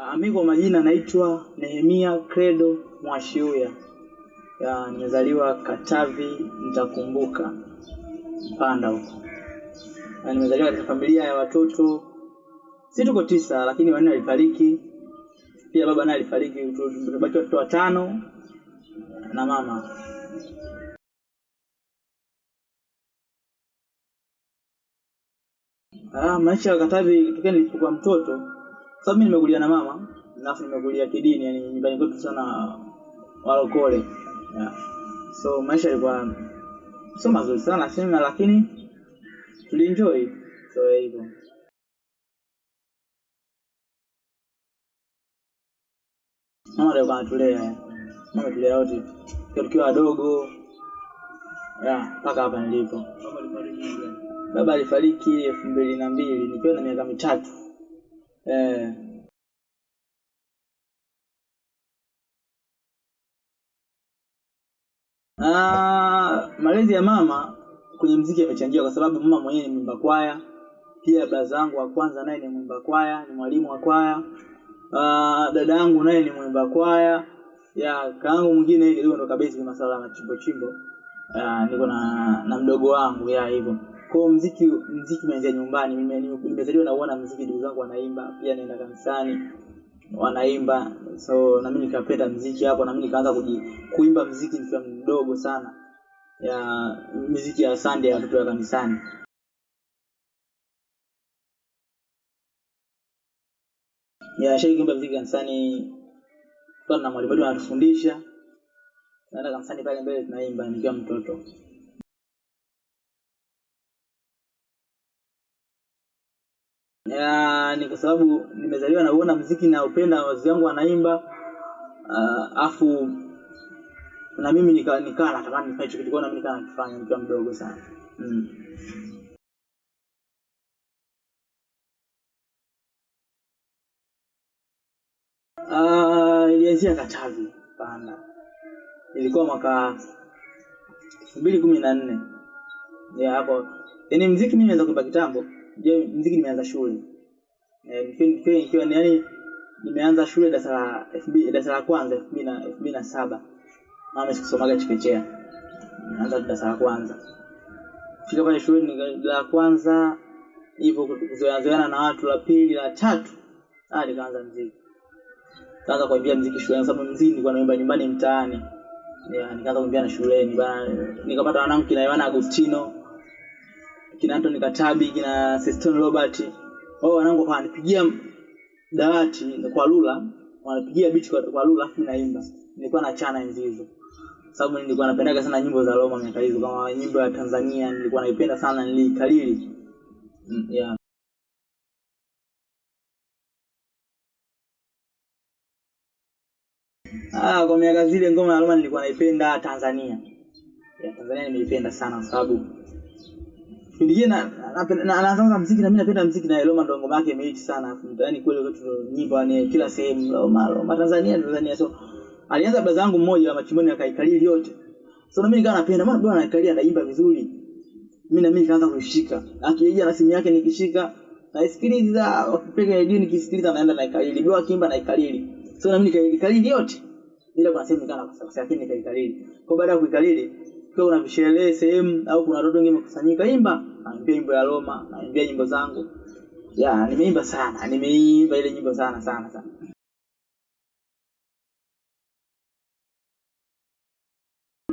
Ah, mi kwa majina naitwa Nehemia Credo Mwashiuya. Ya, nimezaliwa Katavi, nitakumbuka Mpanda huko. Na nimezaliwa katika familia ya watoto si tuko tisa, lakini wanne walifariki. Pia baba naye alifariki, tumebaki watoto watano na mama. Ah, maisha ya Katavi tokea nilipokuwa mtoto, sababu mimi nimekulia na mama, alafu nimekulia kidini, yani nyumbani kwetu sana walokole. Yeah. So maisha yalikuwa sio mazuri sana sema, lakini tulienjoy. So hivyo. Mama ndio kanatulea. Mama tulea wote. Tukiwa wadogo. ya mpaka hapa nilipo. Baba alifariki elfu mbili na mbili nikiwa na miaka mitatu. Eh, ah, malezi ya mama kwenye mziki yamechangia kwa sababu mama mwenyewe ni mwimba kwaya. Pia baba zangu wa kwanza naye ni mwimba kwaya, ni mwalimu wa kwaya. Ah, dada yangu naye ni mwimba kwaya. Ya kaangu mwingine kidogo ndo kabisa masuala ya machimbo chimbo. Ah, niko na na mdogo wangu ya hivyo. Kwa mziki mziki umeanzia nyumbani. Nime- nime- Nimezaliwa nauona mziki, ndugu zangu wanaimba, pia naenda kanisani wanaimba, so na mimi nikapenda mziki hapo, na mimi nikaanza kuimba mziki nikiwa mdogo sana, ya miziki ya Sunday ya watoto wa kanisani. Ya shai kuimba mziki kanisani, kwa na mwalimu wetu anatufundisha, naenda kanisani pale mbele tunaimba nikiwa mtoto. Ya, ni kwa sababu nimezaliwa na uona mziki naupenda, wazazi wangu wanaimba, uh, afu na mimi nika nikaa natamani nifanye hicho kitu, kwa nikaa nakifanya nikiwa mdogo sana. Mm. Ah, ilianzia Katavi Panda, ilikuwa mwaka elfu mbili kumi na nne. Ya hapo. Yaani mziki mimi naweza kuimba kitambo, je, mziki nimeanza shule. Eh, yaani nimeanza shule darasa la elfu darasa la kwanza elfu mbili na saba. Mama sikusomaga chekechea, nimeanza darasa la kwanza. Fika pale shule la kwanza hivyo kuzoeana na watu, la pili la tatu. Ah, nikaanza mziki. Kaanza kuimbia mziki shuleni, sababu mziki nilikuwa naimba nyumbani mtaani. Nikaanza kuimbia na shuleni bana, nikapata wanangu kina Yohana Agustino, kina Anthony Katabi, kina Seston Robert. Wao wanangu wananipigia dawati kwa lula, wanapigia beat kwa, kwa lula afu naimba. Nilikuwa na chana enzi hizo. Sababu nilikuwa napendaga sana nyimbo za Roma miaka hizo, kama nyimbo ya Tanzania nilikuwa naipenda sana, nilikalili Mm, yeah. Ah, kwa miaka zile ngoma ya Roma nilikuwa naipenda Tanzania. Ya Tanzania nimeipenda sana sababu kipindi na na, muziki na mimi napenda muziki na Roma ndo ngoma yake imehit sana. Yaani kweli kwetu nyimbo ni kila sehemu Roma, Roma Tanzania, Tanzania. So alianza baba zangu mmoja wa Machimoni akaikalili yote. So na mimi nikawa napenda maana bwana anaikalia anaimba vizuri. Mimi na mimi nikaanza kuishika. Akija na simu yake nikishika naisikiliza, wakipiga redio nikisikiliza naenda naikalili. Bwana akiimba naikalili. So na mimi nikaikalili yote ila kuna sehemu nikaanza kosa lakini nikaikalili. Kwa baada ya kuikalili, kwa una sherehe sehemu au kuna watoto wengine wamekusanyika, imba, naimbia nyimbo ya Roma, naimbia nyimbo zangu. Ya, nimeimba sana, nimeimba ile nyimbo sana sana sana.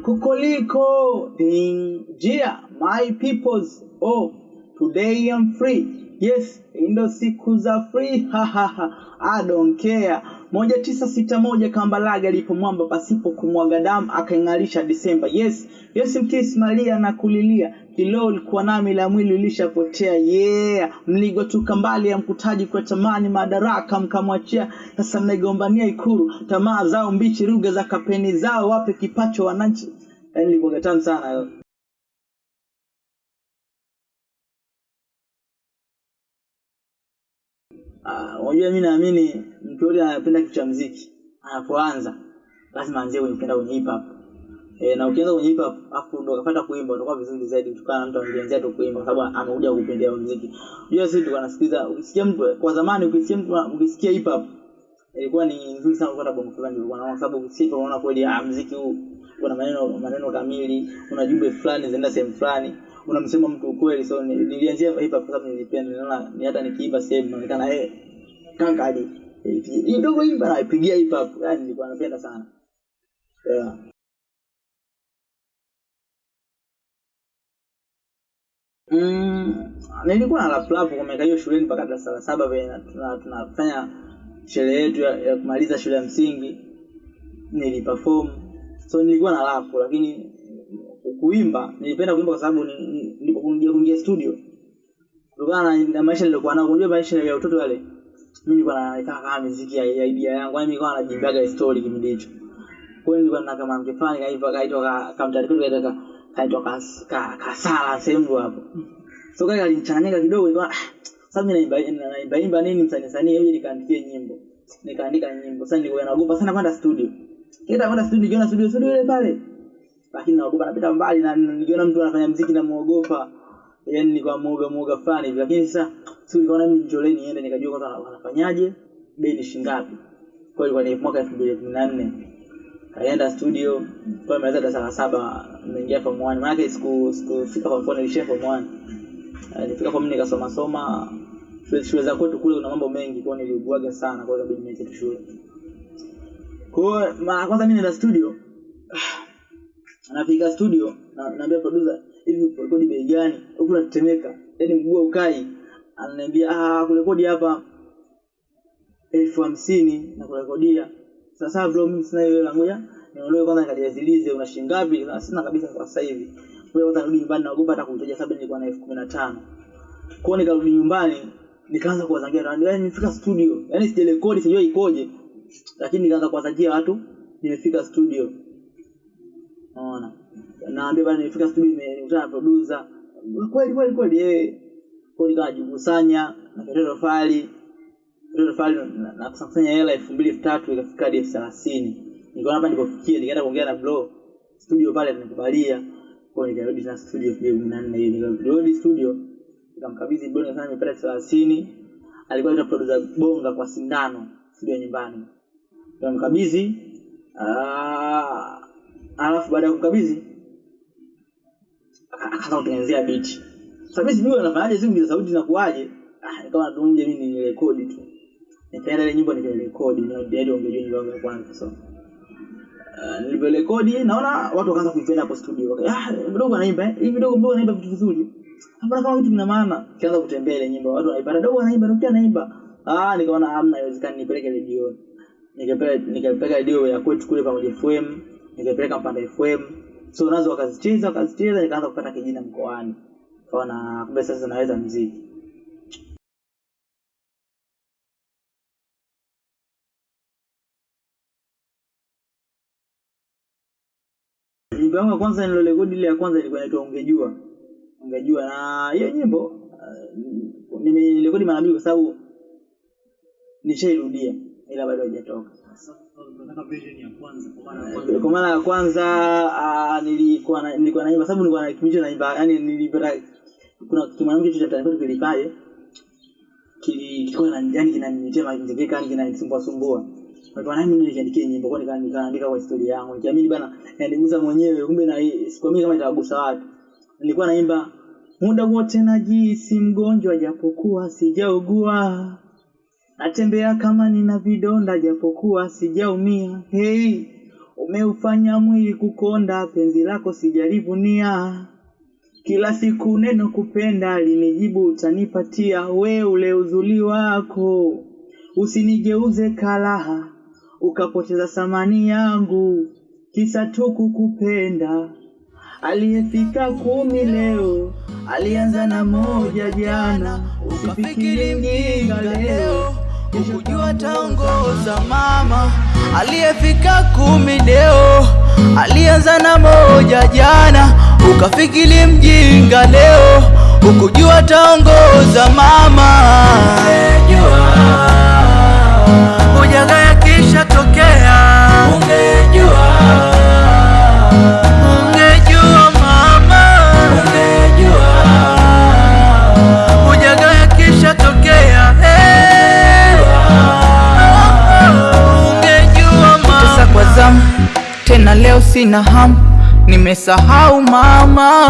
Kukoliko Injia, my peoples, oh, today I'm free. Yes, ndo siku za free, ha ha ha, I don't care. Moja tisa sita moja Kambarage alipomwamba pasipo kumwaga damu akaing'arisha Disemba. Yes, yes mkisi Maria na kulilia kilo ulikuwa nami la mwili ulishapotea. Yeah, mligotuka mbali ya mkutaji kwa tamani madaraka mkamwachia, sasa mnaigombania Ikulu, tamaa zao mbichi, ruga za kapeni zao, wape kipacho wananchi. Yaani ilikuwa tamu sana unajua mimi naamini mtu yule anapenda kitu cha muziki anapoanza lazima anzie kwenye kenda kwenye hip hop. E, na ukianza kwenye hip hop afu ndo ukapata kuimba utakuwa vizuri zaidi kutokana na mtu alianzia tu kuimba kwa sababu amekuja kupendea muziki. Unajua sisi tulikuwa tunasikiza, ukisikia mtu kwa zamani ukisikia mtu ukisikia hip hop ilikuwa ni nzuri sana kupata bongo fulani ilikuwa naona, sababu ukisikia unaona kweli ah, muziki huu una maneno maneno kamili, una jumbe fulani zinaenda sehemu fulani, unamsema mtu ukweli. So ni- nilianzia hip hop sababu nilipenda, niliona ni hata nikiimba sehemu inaonekana eh, kanka hadi hii dogo hii bana ipigia hip hop, yani nilikuwa napenda sana yeah. Mm, nilikuwa na rap rap kwa miaka hiyo shuleni mpaka darasa la saba vile na- tuna- tunafanya sherehe yetu ya, ya kumaliza shule ya msingi niliperform so nilikuwa na rap lakini kuimba nilipenda kuimba kwa sababu ni- ni- kuingia studio. Kutokana na, maisha nilikuwa nayo unajua maisha ya utoto yale mimi nilikuwa nakaa kama muziki ya, idea yangu yani nilikuwa najimbaga story kipindi hicho. Kwa hiyo nilikuwa na kama mkifani kaiva kaitwa ka kamtari kwetu kaitwa kaitwa kas- kasala sehemu hapo. So kaka alinichanganyika kidogo ah, sababu mimi naimba naimba imba nini msanii sanii hivi nikaandikia nyimbo. Nikaandika nyimbo. Sasa nilikuwa naogopa sana kwenda studio. Kila kwenda studio kiona studio studio ile pale lakini naogopa napita mbali na na nikiona mtu anafanya mziki namuogopa yani ni kwa muoga muoga fulani hivi. Lakini sasa si nikaona mimi njole niende nikajua kwanza wana- wanafanyaje bei ni shingapi kwa hiyo ni mwaka 2014 kaenda studio kwa nimeweza darasa la saba nimeingia form 1 maana yake siku sikufika form 4 nilishia form 1 nilifika kwa mimi nikasoma soma. Shule, za kwetu kule kuna mambo mengi kwa niliuguaga sana kwa hiyo inabidi niache shule. Kwa hiyo mara kwanza mimi nenda studio anafika studio na naambia producer hivi rekodi bei gani? Huku natetemeka. Yani mguu ukai. Ananiambia ah kurekodi hapa elfu hamsini na kurekodia. Sasa bro mimi sina hiyo hela ngoja niondoe kwanza nikajazilize una shilingi ngapi? Na sina kabisa kwa sasa hivi. Kwa hiyo nitarudi nyumbani naogopa hata kumtaja sababu nilikuwa na elfu kumi na tano. Kwa hiyo nikarudi nyumbani nikaanza kuwazangia na ndio nimefika studio. Yani sijarekodi sijui ikoje. Lakini nikaanza kuwazangia watu nimefika studio Unaona? Naambia bana nifika studio nimekutana na producer. Kweli kweli kweli yeye Kwa nikawa na kutoa fali. Kutoa fali na kusanya hela elfu mbili elfu tatu ikafika hadi elfu thelathini. Nikaona hapa nilipofikia nikaenda kuongea na bro. Studio pale nikubalia. Kwa hiyo nikarudi tena studio elfu mbili na nne hiyo nikarudi studio. Nikamkabidhi bro sana ni elfu thelathini. Alikuwa ni producer Bonga kwa sindano studio nyumbani. Nikamkabidhi ah alafu baada ya kukabidhi aka- akaanza kutengenezea beat. Sasa mimi sijui anafanyaje simu za sauti inakuaje. Ah, nikawa natunja mimi ni rekodi tu. Nikaenda ile nyimbo nikarekodi na ndio ungejua nyimbo yangu ya kwanza so. Uh, nilivyorekodi naona watu wakaanza kuipenda hapo studio. Okay, Ah, mdogo anaimba, eh? hivi mdogo mdogo anaimba vitu vizuri. Hapana kama kitu kina maana. Kianza kutembea ile nyimbo, watu wanaipenda, dogo anaimba, dogo anaimba. Ah, nikaona hamna haiwezekani nipeleke redio. Nikapeleka nikapeleka redio ya kwetu kule pamoja FM, nikapeleka Mpanda FM. So nazo wakazicheza, wakazicheza nikaanza kupata kijina mkoani. Kaona kumbe sasa naweza mziki. Nyimbo yangu ya kwanza nilorekodi ile ya kwanza ilikuwa inaitwa Ungejua. Ungejua na hiyo nyimbo uh, nimerekodi mara mbili kwa sababu nishairudia ila bado haijatoka. Kwanza kwa mara ya kwanza. Uh, nilikuwa na, nilikuwa naimba sababu nilikuwa na kipindi naimba yani nilipata kuna kimwanamke cha kwetu kilipaje kili- kilikuwa na yani kinaniletea majengeka yani kinanisumbua sumbua. Kwa nini mimi nilijiandikia nyimbo kwa nika- nikaandika kwa historia yangu nikiamini bana yanigusa mwenyewe kumbe na sikwamini kama itawagusa watu. Nilikuwa naimba muda wote najisi mgonjwa japokuwa sijaugua natembea kama nina vidonda japokuwa sijaumia. Hey, umeufanya mwili kukonda, penzi lako sijalivunia. Kila siku neno kupenda linijibu utanipatia, we ule uzuri wako usinigeuze kalaha, ukapoteza thamani yangu, kisa tu kukupenda. Aliyefika kumi leo alianza na moja jana, usifikiri mjinga leo Ukujua taongoza mama aliyefika kumi leo alianza na moja jana, ukafikili mjinga leo. Ukujua taongoza mama, ungejua na leo sina hamu, nimesahau mama,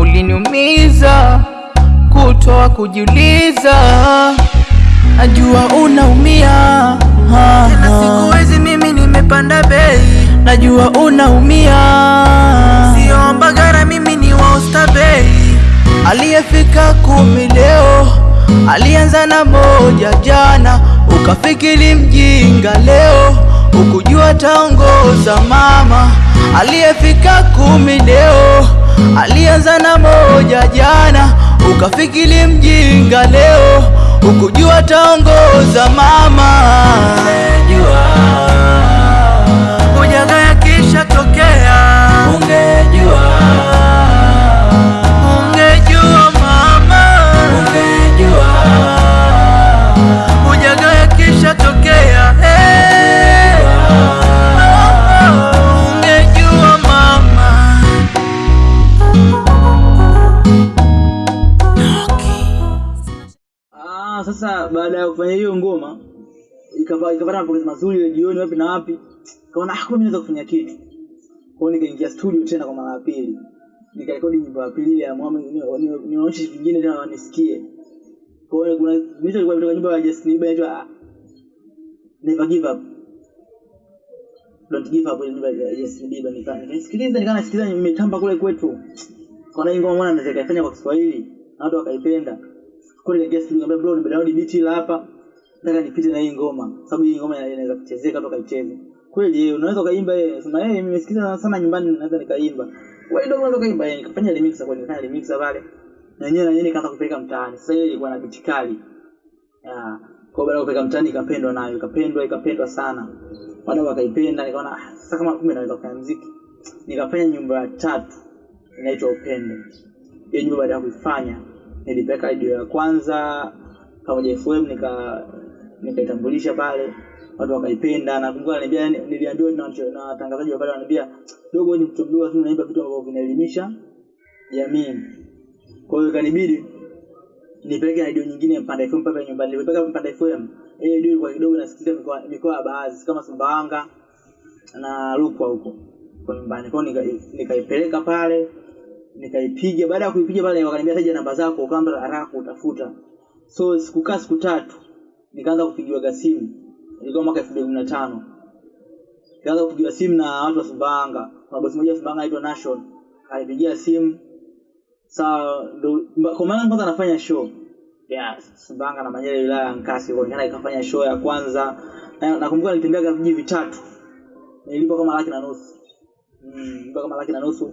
uliniumiza kutoa kujiuliza, najua unaumia tena, sikuwezi mimi nimepanda bei, najua unaumia, sio Mbagara, mimi ni wa bei, Aliyefika kumi leo alianza na moja jana, ukafikiri mjinga leo, ukujua taongoza mama. Aliyefika kumi leo alianza na moja jana, ukafikili mjinga leo, ukujua taongoza mama. Ungejua ujaga yakisha tokea, ungejua baada ya kufanya hiyo ngoma ikapata mapokezi mazuri ile jioni wapi na wapi, kaona ah, mimi naweza kufanya kitu. Kwa hiyo nikaingia studio tena kwa mara ya pili, nikarekodi nyimbo ya pili ya Muhammad, ni- ni- niwaonyeshe vitu vingine tena wanisikie. Kwa hiyo kuna vitu vilikuwa kutoka nyimbo ya Justin Bieber inaitwa ah, Never Give Up. Don't give up ile nyimbo ya Justin Bieber nika nikaisikiliza nikawa nasikiliza nimetamba kule kwetu. Kaona hii ngoma mwana naweza kaifanya kwa Kiswahili na watu wakaipenda. Kwa guest studio nikamwambia bro nimedownload beat ile hapa. Nataka nipite na hii ngoma sababu hii ngoma ina- inaweza kuchezeka toka icheze Kweli yeye unaweza kaimba yeye. Sema yeye nimesikiza sana nyumbani naweza nikaimba. Wewe ndio unaweza kaimba yeye nikafanya remix kwa nikafanya remix pale. Na yeye na yeye nikaanza kupeleka mtaani. Sasa ile ilikuwa na beat kali. Ah, kwa baada kupeleka mtaani ikapendwa nayo, ikapendwa ikapendwa sana. Wadau wakaipenda nikaona ah, sasa kama kumbe naweza kufanya muziki. Nikafanya nyumba ya tatu inaitwa Upendo. Hiyo nyumba baada ya kuifanya nilipeleka radio ya kwanza pamoja FM nika nikaitambulisha pale. Watu wakaipenda nakumbuka niliambia niliambiwa na na watangazaji wa pale wananiambia dogo ni mtu mdogo lakini unaimba vitu ambavyo vinaelimisha jamii. Kwa hiyo ikanibidi nipeleke radio nyingine Mpanda FM pale nyumbani. Nilipeleka Mpanda FM ile radio ilikuwa kidogo nasikiliza mikoa mikoa ya baadhi kama Sumbawanga na Rukwa huko kwa nyumbani. Kwao, nikaipeleka nika- pale nikaipiga. Baada ya kuipiga pale wakaniambia taja namba zako ukaamba haraka utafuta. So sikukaa siku tatu nikaanza kupigiwa simu. Ilikuwa mwaka elfu mbili kumi na tano. Nikaanza kupigiwa simu na watu wa Sumbawanga. Kuna bosi mmoja wa Sumbawanga anaitwa Nation alipigia simu. Sawa kwa maana kwanza anafanya show. Ya Sumbawanga na Manyara wilaya ya Nkasi kwa nikaenda ikafanya show ya kwanza. Na nakumbuka nilitembea vijiji vitatu. Nilipa kama laki na nusu. Mm, kama laki na nusu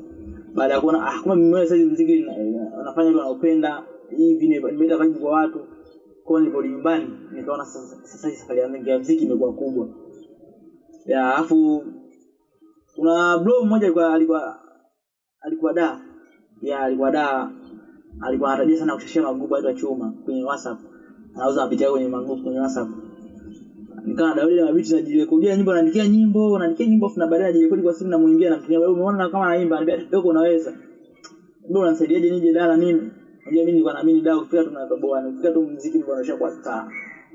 baada ya kuona ah kumbe mimi sasa muziki na- na- nafanya watu wanaupenda hivi nimeenda vibe kwa watu. Kwa hiyo niliporudi nyumbani nikaona sasa hii safari yangu ya muziki imekuwa kubwa. Ya afu kuna bro mmoja alikuwa alikuwa alikuwa da. Ya alikuwa da alikuwa anatabia sana kushashia magugu aitwa chuma kwenye whatsapp. Anauza yake kwenye magugu kwenye whatsapp nikawa na ile mabiti najirekodia nyimbo naandikia nyimbo naandikia nyimbo afu na baadaye najirekodi kwa simu namuimbia namtumia wewe umeona kama naimba anambia dogo unaweza. Ndio unanisaidiaje nije dala mimi unajua mimi nilikuwa naamini dala ukifika tu tunatoboa ukifika tu muziki nilikuwa naisha kwa star.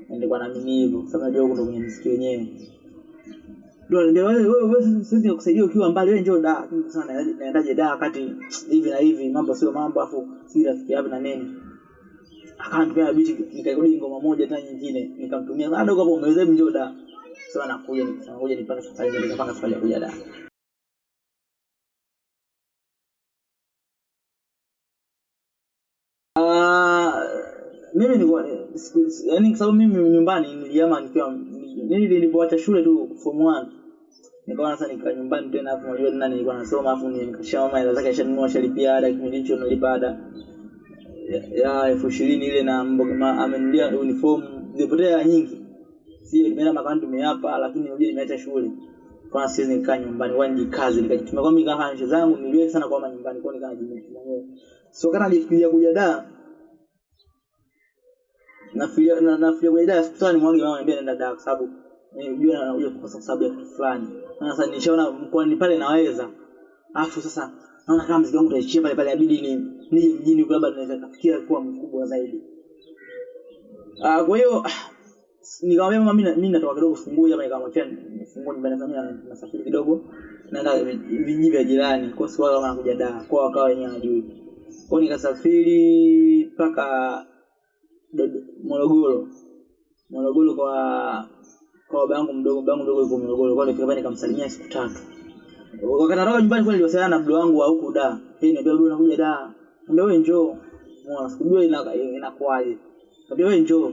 Nilikuwa naamini hivyo sasa najua huko ndo kwenye muziki wenyewe. Ndio anambia wewe wewe wewe sisi kukusaidia ukiwa mbali wewe njoo da Sana naendaje da wakati hivi na hivi mambo sio mambo afu si rafiki yapi na nini akanitumia bichi nikarudi ngoma moja tena nyingine. Nikamtumia bado kwa umeweza mjoda sasa nakuja nikasema ngoja nipange safari nikapanga safari ya kuja da Ah, mimi nilikuwa yani kwa sababu mimi nyumbani niliama nikiwa nili nilipoacha shule tu form 1 nikaona sasa nikaa nyumbani tena hapo unajua nani nilikuwa nasoma afu nikashama hela zake shanunua shalipia ada kipindi hicho nilipa ada ya- elfu ishirini ile na amenulia uniform. Zilipotea nyingi. Si nimeenda makani tumeapa lakini nirudi nimeacha shule. Kwa siwezi nikaa nyumbani nijikaze nikajitumia kwa mimi kama nje zangu niliwe sana kwa nyumbani kwa nikaa mwenyewe. So kana nilifikiria kuja da nafikiria na- nafikiria kuja da mama da kwa sababu kwa sababu ya kitu fulani. Sasa nishaona mkoani pale naweza. Sasa naona kama mzigo wangu utaishia pale pale inabidi ni nije mjini kwamba naweza kafikia kuwa mkubwa zaidi. Ah kwa hiyo ah, nikamwambia mama mimi mimi natoka kidogo fungue nikamwambia nikamwachia ni nyumbani kama nasafiri kidogo naenda vijiji vya jirani kwa sababu wao wanakuja da kwa wakawa wenyewe hawajui. Kwa nikasafiri mpaka Morogoro. Morogoro kwa kwa baba yangu mdogo baba yangu mdogo yuko Morogoro kwa hiyo pale nikamsalimia siku tatu. Wakati natoka nyumbani kwa niliwasiliana na bro wangu wa huku da yeye niambia bro nakuja da niambia wewe njoo. Mwana sikujua ina- inakuaje Ndio wewe njoo.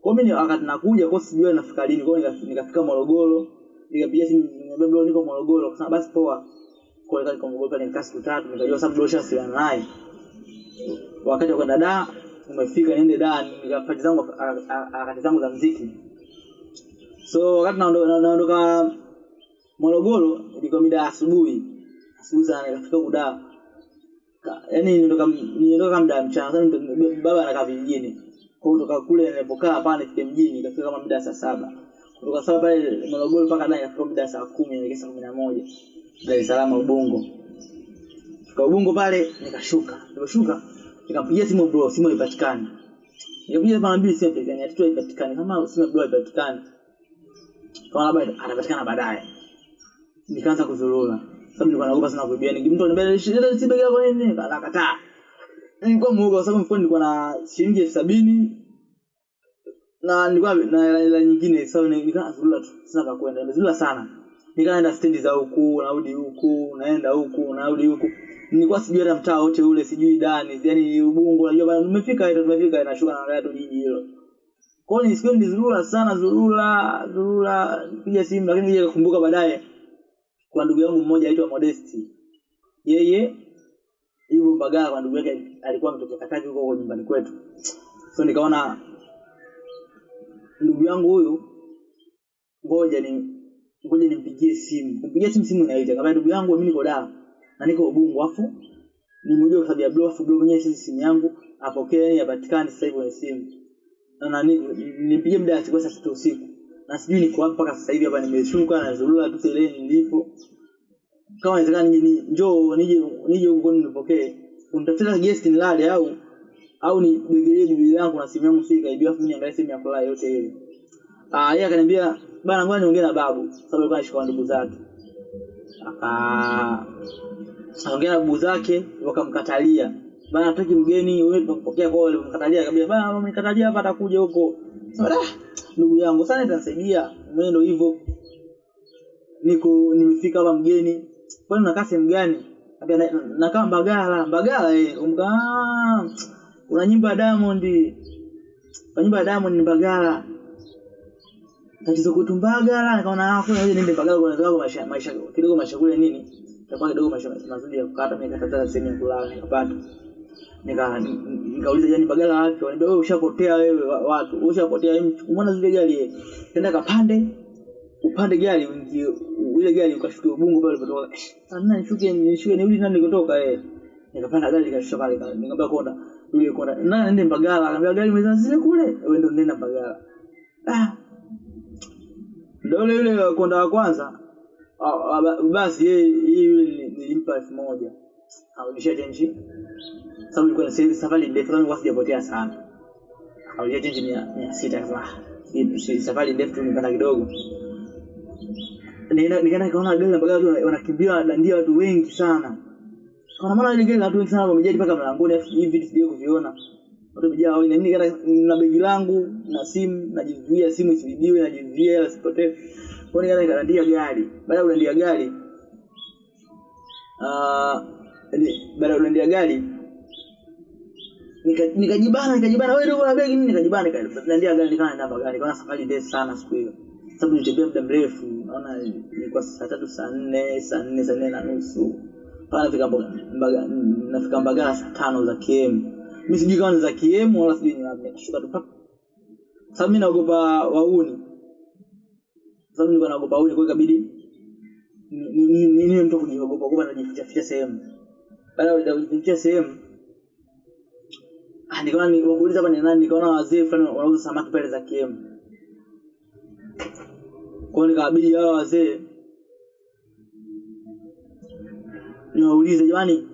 Kwa mimi wakati nakuja kwa sijua nafika lini. Kwa nikafika Morogoro. Nikapiga simu bro niko Morogoro. Akasema basi poa. Kwa hiyo pale nikaa siku tatu. Nikajua sababu dosha shasiliana naye. Wakati kwa kwenda da umefika niende da nikafanya zangu harakati zangu za muziki. so wakati naondoka na- naondoka Morogoro ilikuwa mida asubuhi. Asubuhi sana nikafika huku yaani nilitoka muda wa mchana sana, baba anakaa vijijini. Kwa hiyo kutoka kule nilipokaa pale nifike mjini nikafika kama muda saa saba. Kutoka saa pale Morogoro mpaka ndani nafika muda saa kumi naelekea saa kumi na moja. Dar es Salaam Ubungo. Kwa Ubungo pale nikashuka. Nikashuka nikampigia simu bro simu haipatikani. Nikapiga mara mbili simu haipatikani hatu haipatikani. Kama simu bro haipatikani kama labda anapatikana baadaye. Nikaanza kuzurura sababu nilikuwa muoga kwa sababu mfukoni nilikuwa na shilingi elfu sabini. Na nilikuwa na hela nyingine. Sababu nikaa nikawa tu. Sina pa kwenda nimezurura sana. Nikawa naenda stendi za huku narudi huku naenda huku narudi huku. Nilikuwa sijui hata mtaa wote ule sijui dani. Yani ubungo najua bana tumefika ita tumefika inashuka na gari jiji hilo. Kwa hiyo nisikia nilizurura sana zurura zurura piga simu lakini nija kukumbuka baadaye kwa ndugu yangu mmoja aitwa Modesti. Yeye yuko Mbagala kwa ndugu yake alikuwa mtoto Katavi huko huko nyumbani kwetu. So nikaona ndugu yangu huyu ngoja ni ngoja nimpigie simu. Kumpigia simu simu inaita kama ndugu yangu mimi niko Dar na niko Ubungo afu nimjue kwa sababu ya blow afu blow mwenyewe sisi simu yangu apokee yapatikane apatikane sasa hivi kwenye simu. Na nani nipigie muda wa siku sasa usiku na sijui niko wapi mpaka sasa hivi hapa nimeshuka na zurura tu ile nilipo. Kama inawezekana nije ni- njoo nije nije huko nipokee. Unitafuta guest nilale au au ni begelee bibi yangu na simu yangu si kaibiwa afu mimi niangalie simu ya kulala yote ile. Ah yeye akaniambia bana ngoja niongee na babu sababu alikuwa anashika ndugu zake. Aka akaongea na babu zake wakamkatalia. Bana hataki mgeni wewe tunakupokea kwa wale wakamkatalia akamwambia bana wamekatalia hapa atakuja huko. Sasa "Ah, ndugu yangu sana itanisaidia. Mwendo hivyo. Niko nimefika hapa mgeni. Kwani nakaa sehemu gani? "Na- nakaa mbagala. Mbagala eh umka una kuna nyimbo ya diamond. Kwa nyimbo ya diamond ni mbagala. Tatizo kwetu mbagala nikaona hapo ngoja niende mbagala kwa sababu maisha maisha kidogo maisha kule nini? Itakuwa kidogo maisha mazuri ya kukata mimi nikatafuta sehemu ya kulala nikapata nika nikauliza jani bagala wapi waniambia wewe ushapotea wewe watu ushapotea umeona zile gari tenda kapande upande gari uingie ile gari ukashuke ubungu pale kutoka sana nishuke nishuke nirudi nani kutoka eh nikapanda gari nikashusha pale pale nikamwambia konda yule konda na nende mbagala akamwambia gari mwezana zile kule wewe ndio nenda mbagala ah ndio yule konda wa kwanza ba- basi yeye yule nilimpa elfu moja arudishia chenji sababu ilikuwa ni safari- ndefu nilikuwa sijapotea sana. Arudishia chenji mia mia sita akasema "Ah, hii si- safari ndefu tumepanda kidogo. Nikaenda- nikaona gari mpaka watu wanakimbia wanadandia watu wengi sana. Kwa maana ile gari watu wengi sana wamejaa mpaka mlangoni hivi vitu kuviona. Watu wamejaa wengi mimi nikaenda na begi langu na simu najizuia simu isibibiwe najizuia ila sipotee kwa nikaenda nikadandia gari. Baada ya kudandia gari ni- baada ya kuendea gari nikajibana nikajibana. Wewe ndio begi nini? Nikajibana nikaendea gari nikawa naenda gari kwa safari ndefu sana siku hiyo. Sababu nilitembea muda mrefu naona ilikuwa saa tatu saa nne saa nne saa nne na nusu. Pale nafika Mbaga- nafika mbagala saa tano za km mimi sijui kama ni za km wala sijui ni wapi. Nikashuka tu sababu mimi naogopa wauni. Sababu nilikuwa naogopa wauni kwa ikabidi ni- ni- ni- mtu kujiogopa. Kujiogopa sababu najificha ficha sehemu baada ya sehemu ah, nikaona ni wakuuliza hapa ni nani nikaona wazee fulani wanauza samaki pale za km Kwa nikawabidi hao wazee niwaulize jamani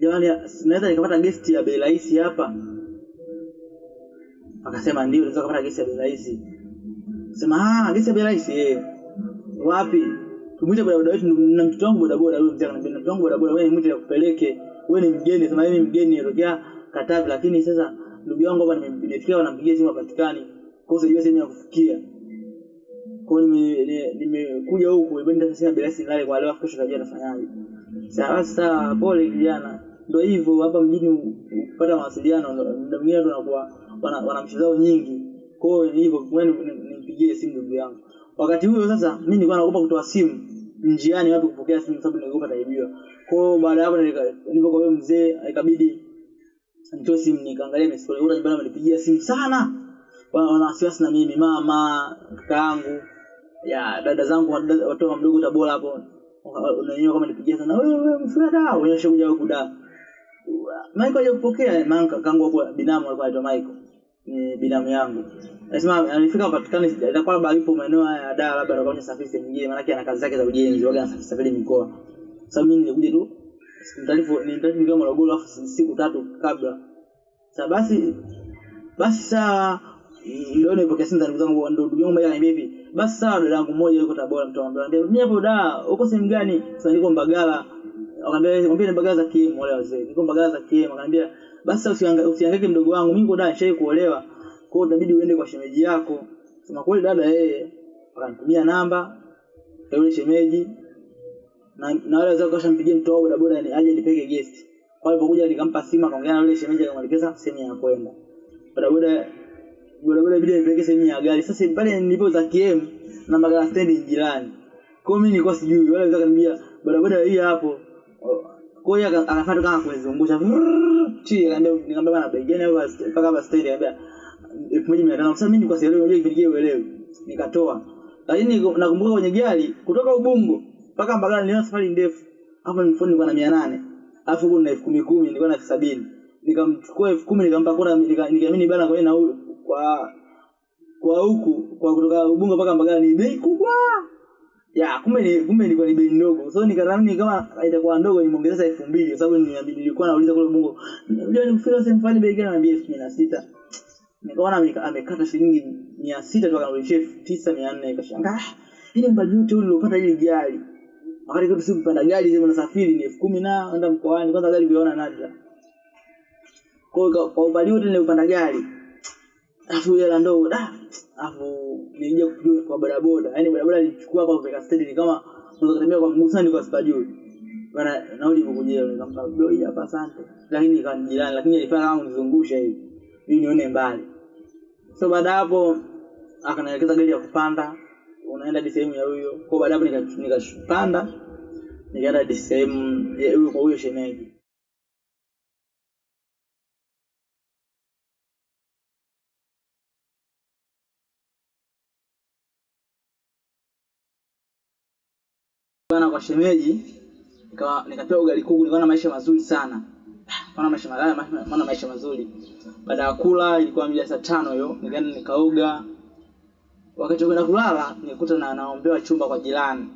jamani naweza nikapata gesti ya bei rahisi hapa? Akasema ndio unaweza kupata gesi ya bei rahisi. Sema ah gesi ya bei rahisi eh wapi tumwite bodaboda wetu na mtoto wangu bodaboda huyo mtaka na mtoto wangu bodaboda wewe mwite akupeleke wewe ni mgeni sema mimi mgeni nilitokea Katavi lakini sasa ndugu yangu hapa nime- nimefikia wanampigia simu hapatikani. Kwa hiyo sijui sehemu ya kufikia. Kwa hiyo nimekuja huku ibenda sasa bila nilale kwa leo kesho tajua nafanyaje sawa sawa, pole kijana. Ndio hivyo hapa mjini kupata mawasiliano ndio mimi mwingine nakuwa wana, wana mchezo zao nyingi. Kwa hiyo hivyo wewe ni- ni- nimpigie simu ndugu yangu. Wakati huo sasa mimi nilikuwa naogopa kutoa simu njiani wapi kupokea simu sababu nilikuwa taibiwa kwa hiyo baada ya hapo nilika- nilipo kwa huyo mzee ikabidi nitoe simu nikaangalia message. Yule nyumbani amenipigia simu sana. Wana wasiwasi na mimi mama kaka yangu ya dada zangu watoto mdogo Tabora hapo. Unajua kama nipigia sana wewe wewe mfura da wewe kuja huku da. Michael hajapokea manka kangu hapo binamu alikuwa anaitwa Michael ni binamu yangu. Anasema alifika patikani itakuwa labda yupo maeneo haya ya Dar labda anakuwa anasafiri sehemu nyingine maana ana kazi zake za ujenzi waga anasafiri mikoa. Sababu mimi nilikuja tu mtalifu ni mtalifu nikiwa Morogoro afu siku tatu kabla. Sasa basi basi saa ndio nilipokea simu za ndugu zangu ndio ndugu yangu mmoja ananiambia hivi basi sawa dada yangu mmoja yuko Tabora mtu anambia mimi hapo da uko sehemu gani? Sasa niko Mbagala. Akamwambia mwambie ni Mbagala za KM wale wazee niko Mbagala za KM akamwambia basi usihangaike mdogo wangu mimi niko da nishai kuolewa. Kwa hiyo itabidi uende kwa shemeji yako. Sema kweli dada yeye akanitumia namba ya yule shemeji na na wale wazee kashampigia mtu wao bodaboda ni aje nipeke guest. Kwa hiyo alipokuja nikampa simu akaongea na yule shemeji akamwelekeza sehemu ya kwenda. Bodaboda bodaboda ibidi nipeleke sehemu ya gari. Sasa pale nilipo za KM na Mbagala stand jirani. Kwa mimi nilikuwa sijui. Wale wazee akaniambia bodaboda hii hapo kwa hiyo aka- akafuata kama kunizungusha chi ndio nikamwambia bana bei gani mpaka hapa stand akaambia elfu moja mia mimi nilikuwa sielewi unajua kipindi kile uelewi nikatoa. Lakini nakumbuka kwenye gari kutoka Ubungo mpaka Mbagala niliona safari ndefu. Hapo nilikuwa nilikuwa na mia nane. Alafu huko na elfu kumi kumi nilikuwa na elfu sabini. Nikamchukua elfu kumi nikampa nika- nikiamini bana kwa na kwa kwa huku kwa kutoka Ubungo mpaka Mbagala ni bei kubwa ya kumbe ni kumbe ilikuwa ni bei ndogo. So nikadhani kama itakuwa ndogo nimeongeza elfu mbili kwa sababu nilikuwa nauliza kule Bongo unajua nikufika sehemu fulani bei gani? Anambia elfu kumi na sita. Nikaona amekata shilingi mia sita tu akanirudishia elfu tisa mia nne. Nikashangaa "Ah, ili mbali yote ule uliopata hili gari. Wakati kwetu si mpanda gari sema nasafiri ni elfu kumi na enda mkoani kwanza gari kuiona nadra. Kwa- kwa umbali wote niliopanda gari alafu hela ndogo da alafu nilija kujua kwa bodaboda. Yaani bodaboda alichukua hapa kupeka stendi ni kama unaweza kutembea kwa mguu sana kwa sipajui. Bana nauli ikukujia nikampa hii hapa asante. Lakini kan jirani lakini alifanya kama kunizungusha hivi ili nione mbali. So baada hapo akanielekeza gari ya kupanda unaenda hadi sehemu ya huyo. Kwa baada hapo nikashupanda. nikaenda hadi sehemu ya huyo kwa huyo shemeji bana kwa shemeji nikawa nikapewa ugali kuku nilikuwa na maisha mazuri sana. Maana maisha malaya maana maisha mazuri. Baada ya kula ilikuwa mida saa tano hiyo nikaenda nikaoga. Wakati wa kwenda kulala nikuta na naombewa chumba kwa jirani.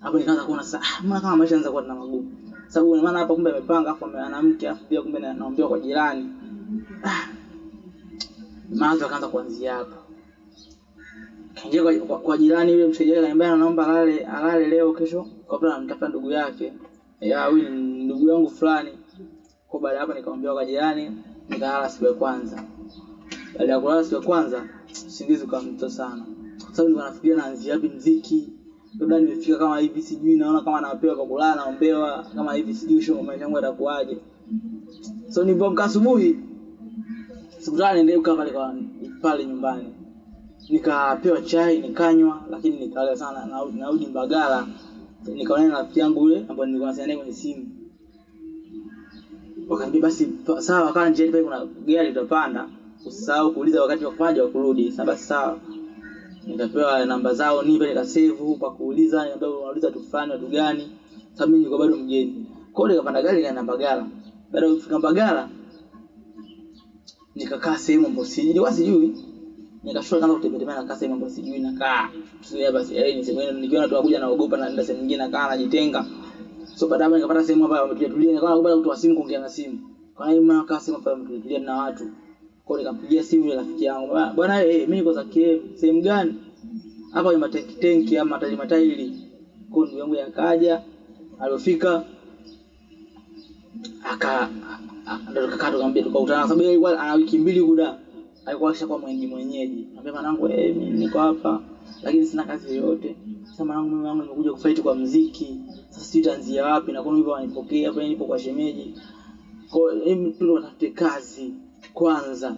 Hapo nikaanza kuona sasa ah, mbona kama maisha yanaanza kuwa na magumu? Sababu maana hapa kumbe amepanga afu ana mke afu pia kumbe na- naombewa kwa jirani. Ah, mawazo akaanza kuanzia hapo kaingia kwa, kwa, jirani yule msaidiaji akaniambia naomba alale alale leo kesho kwa sababu anamtafuta ndugu yake. Ya huyu ndugu yangu fulani. Kwa baada hapo nikamwambia kwa jirani nikalala siku ya kwanza. Baada ya kulala siku ya kwanza usingizi ukamto sana. Kwa sababu nilikuwa nafikiria naanzia wapi mziki. Labda nimefika kama hivi sijui naona kama napewa kwa kulala naombewa kama hivi sijui show maisha yangu yatakuwaje. So nilipoamka asubuhi sikutaka niende pale kwa pale nyumbani nikapewa chai nikanywa lakini nikala sana narudi Mbagala. Nikaonana na rafiki yangu yule ambaye nilikuwa naye kwenye simu. Wakaambia basi sawa wakawa njiani pale kuna gari tutapanda, usisahau kuuliza wakati wa kuja wa kurudi. Sasa basi sawa. Nikapewa namba zao nipe nikasave kwa kuuliza. Nikaambia unauliza tu fulani watu gani. Sababu mimi nilikuwa bado mgeni kwa hiyo nikapanda gari nikaenda Mbagala. Baada ya kufika Mbagala nikakaa sehemu ambayo sijui. Sijui nikashuka kama kutembea na nakaa mambo sijui na kaa sio basi eh ni sehemu nikiona tu wakuja naogopa na nenda sehemu nyingine nakaa najitenga. So baada hapo nikapata sehemu ambayo wametulia tulia nikawa naogopa kutoa simu kuongea na simu. Kwa hiyo maana nakaa sehemu ambayo wametulia na watu? Kwa nikampigia simu ile rafiki yangu "Bwana- eh mimi niko za KM sehemu gani? Hapa ni matenki tenki ama matairi matairi kwa ndugu yangu yakaja alofika aka ndo tukakaa tukamwambia tukakutana sababu yeye ana wiki mbili kuda alikuwa ashakuwa mwenyeji mwenyeji. Ambia mwanangu eh mimi niko hapa lakini sina kazi yoyote. Sasa mwanangu mimi wangu nimekuja kufight kwa mziki sasa sijui taanzia wapi na kwa hivyo wanipokea hapa nipo kwa shemeji? Kwa hiyo tu watafute kazi kwanza.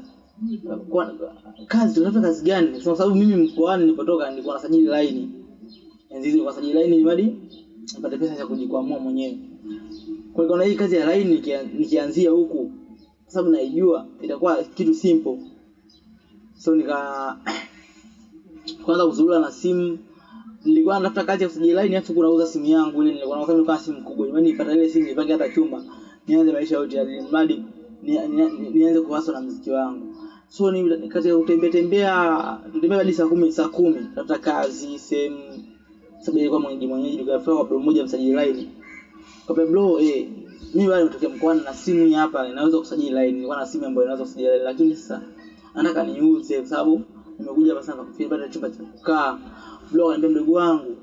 Kwa, kazi tunatafuta kazi gani? Kwa sababu mimi mkoani nilipotoka nilikuwa nasajili laini, enzi hizo nilikuwa nasajili laini ili nipate pesa za kujikwamua mwenyewe. Kwa hiyo hii kazi ya laini nikianzia huku sababu naijua itakuwa kitu simple so nika kwanza kuzurura na simu. Nilikuwa natafuta kazi ya kusajili line afu kunauza simu yangu ile nilikuwa naona kama simu kubwa. Yani nipata ile simu nipange hata chumba nianze maisha yote ya mradi ni, ni, ni, nianze kuwaso na muziki wangu. So ni kati ya kutembea tembea tutembea hadi saa kumi saa kumi tafuta kazi sehemu sababu ilikuwa mwenyeji mwenyeji nikafika kwa bro mmoja msajili line. Kwa bro eh mimi bado nimetokea mkoani na simu hapa inaweza kusajili line nilikuwa na simu ambayo inaweza kusajili line lakini sasa nataka niuze kwa sababu nimekuja hapa sana kufikiri bado chumba cha kukaa. Vlog anambia mdogo wangu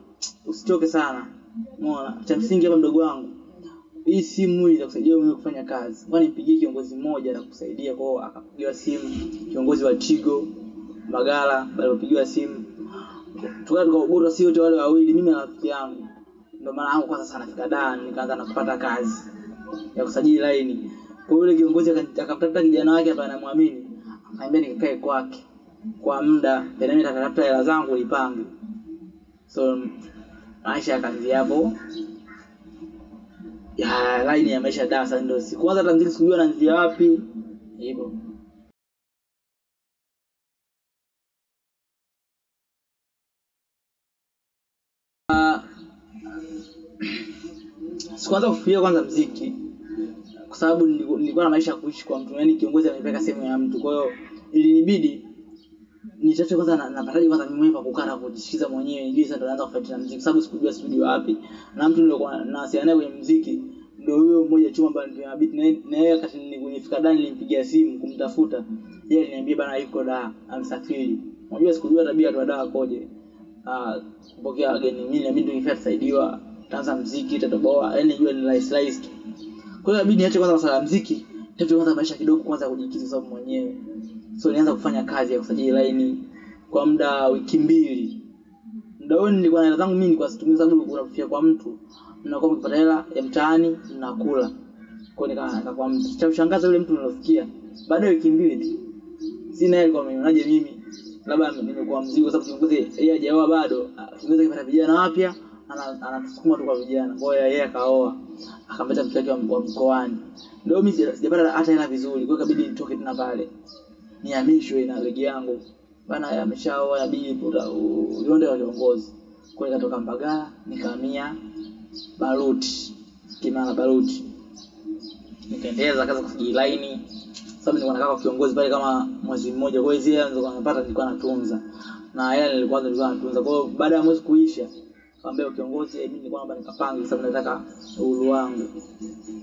usichoke sana. Umeona? Cha msingi hapa mdogo wangu hii simu hii itakusaidia wewe kufanya kazi. Ngoja mpigie kiongozi mmoja atakusaidia kusaidia kwao akapigiwa simu kiongozi wa Tigo Magala alipopigiwa simu. Tukawa tukaogota si wote wale wawili mimi na rafiki yangu. Ndio maana yangu kwanza sana fika Dar nikaanza na kupata kazi ya kusajili line kwa yule kiongozi akamtafuta kijana wake ambaye anamwamini akaniambia nikae kwake kwa muda tena mimi nitatafuta hela zangu nipange. So maisha yakaanzia hapo. Ya line ya maisha dasa, ndio sikuanza hata mziki sikujua naanzia wapi. Hivyo. Sikuanza kufikiria kwanza mziki kwa sababu nilikuwa na maisha ya kuishi kwa mtu yani kiongozi amenipeleka sehemu ya mtu. Kwa hiyo ilinibidi nitafute kwanza na- napataje kwanza mimi mwenyewe kukaa na kujisikiza mwenyewe ili sasa naanza kufuatilia muziki, kwa sababu sikujua studio wapi. Na mtu nilikuwa nawasiliana naye kwenye muziki ndio huyo mmoja chuma ambaye ndio beat na yeye- wakati ni- nilifika Dar nilimpigia simu kumtafuta. Yeye aliniambia bana yuko Dar amsafiri unajua sikujua tabia tu Dar koje. Ah kupokea wageni mimi na mimi ndio nifuata tusaidiwa taanza muziki, tatoboa yani jua ni rahisi tu kwa hiyo inabidi niache kwanza masuala ya mziki nitafute kwanza maisha kidogo kwanza kujikiza kwa sababu mwenyewe. So nianza kufanya kazi ya kusajili laini kwa muda wiki mbili. Muda huo nilikuwa na hela zangu mimi nilikuwa situmii sababu unafia kwa mtu. Mnakuwa mkipata hela ya mtaani mnakula kwa nika kwa mtu. Cha kushangaza yule mtu nilofikia baada ya wiki mbili tu sina hela kwa mimi mimi. Labda nimekuwa mzigo kwa sababu kiongozi yeye hajaoa bado. Kiongozi akipata vijana wapya ana- anatusukuma tu kwa vijana. Kwa hiyo yeye akaoa akampata mtu wake wa mkoani. Ndio mimi sija- sijapata hata hela vizuri kwa hiyo ikabidi nitoke tena pale. Nihamishwe na ndugu yangu. Bana ameshaoa ya bibi ulionde wa viongozi kwa hiyo nikatoka Mbagala nikahamia Baruti Kimara Baruti. Nikaendeleza kazi kusajili laini. Sababu nilikuwa nakaa kwa kiongozi pale kama mwezi mmoja. Kwa hiyo zile nilizokuwa napata nilikuwa natunza. Na hela nilikuwa nilikuwa natunza. Kwa hiyo baada ya mwezi kuisha kaambia kiongozi mimi nilikuwa naomba nikapange sababu nataka uhuru wangu.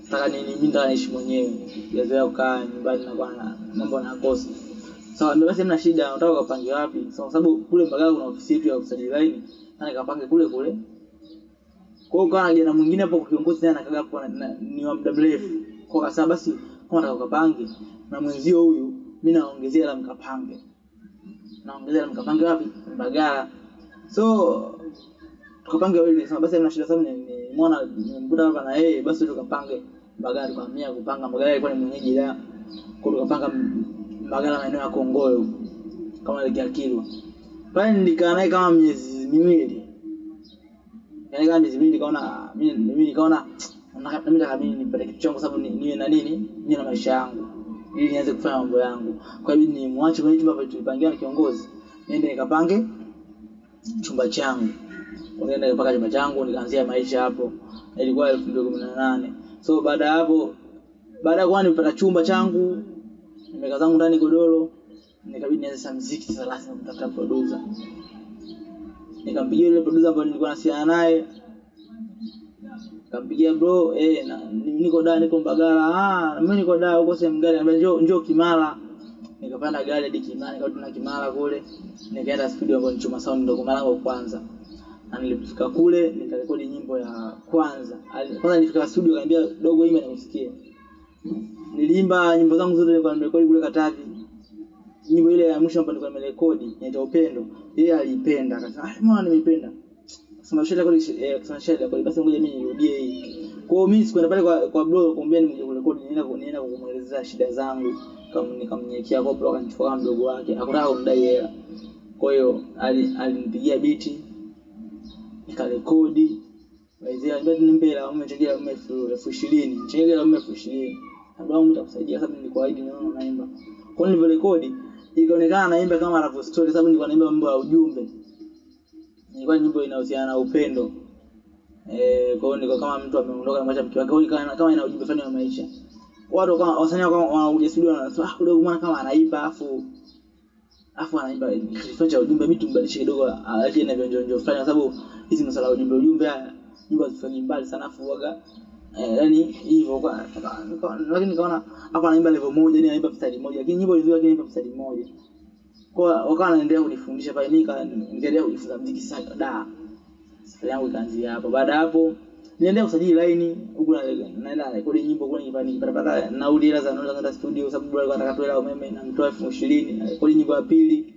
Nataka nini mimi nataka niishi mwenyewe. Sijazoea kukaa nyumbani na kwa mambo na kosi. sawa ndio basi mna shida nataka ukapange wapi? So, kwa sababu kule Mbagala kuna ofisi yetu ya kusajili line na nikapange kule kule. Kwa hiyo kana jana mwingine hapo kwa kiongozi naye anakaga hapo ni wa muda mrefu. Kwa sababu basi kama nataka ukapange na mwenzio huyu mimi naongezea la mkapange. Naongezea la mkapange wapi? Mbagala. So tukapange wawili nimesema basi ana shida sababu ni- nimeona nimekuta hapa na yeye basi tukapange Mbagala mia kupanga Mbagala ilikuwa ni mwenyeji la kwa tukapanga magari maeneo ya Kongoyo kama ile Kilwa pale nilikaa naye kama miezi miwili. Yani kama miezi miwili nikaona mimi mimi nikaona nataka nataka mimi nipate kitu changu sababu niwe na nini? Niwe na maisha yangu. Ili nianze kufanya mambo yangu. Kwa hiyo ni muache kwenye chumba tulipangia na kiongozi niende nikapange chumba changu nikaenda mpaka chama changu nikaanzia maisha hapo. Ilikuwa elfu mbili kumi na nane. So baada hapo baada ya kuwa nimepata chumba changu nimeka zangu ndani godoro nikabidi nianze sasa muziki sasa lazima kutafuta producer. Nikampigia yule producer ambaye nilikuwa nasiana naye. Nikampigia bro eh na, niko da niko Mbagala. Ah mimi niko da huko sehemu gani? Anambia njoo njoo Kimara. Nikapanda gari hadi Kimara, nikarudi na Kimara kule, nikaenda studio ambayo ni Chuma Sound, ndio kwa mara kwanza. Na nilipofika kule nikarekodi nyimbo ya kwanza. Kwanza nilifika studio akaniambia dogo, imba nikusikie. Niliimba nyimbo zangu zote nilikuwa nimerekodi kule Katavi. Nyimbo ile ya mwisho ambayo nilikuwa nimerekodi inaitwa Upendo. Yeye aliipenda akasema, "Ah, mwana nimeipenda?" Sema shida kwa eh sema shida kwa basi ngoja mimi nirudie hii. Kwa hiyo mimi sikwenda pale kwa kwa bro kumwambia nimekuja kurekodi, nienda nienda kumuelezea shida zangu. Kama nikamnyekea kwa bro akanichukua mdogo wake. Hakutaka kumdai hela. Kwa hiyo ali- alinipigia biti nikarekodi. Nimpe hela elfu elfu ishirini. Changia hela elfu ishirini. Ndio wangu nitakusaidia sababu naimba. Kwa ikaonekana naimba kama story sababu naimba mambo ya ujumbe. Nyimbo inahusiana na upendo. Eh, kwa hiyo kama mtu ameondoka na mke wake, hiyo kama ina ujumbe fulani wa maisha. Watu kama wasanii ah, kidogo mwana kama anaimba afu afu anaimba ujumbe, alaje na vionjo fulani, sababu hizi masala ujumbe ujumbe haya jua zifanye mbali sana, afu waga eh, yani hivyo kwa lakini nikaona hapa anaimba level moja, yani anaimba mstari mmoja, lakini nyimbo nzuri, lakini anaimba mstari mmoja kwa wakawa anaendelea kunifundisha pale, mimi nika- nikaendelea kujifunza muziki sana da. Safari yangu ikaanzia hapo. Baada hapo niendelea kusajili line huku na naenda rekodi nyimbo kwa nyumbani, nikipata pale nauli hela za naenda studio, sababu bora alikuwa anataka tu hela umeme na mtoa elfu ishirini rekodi nyimbo ya pili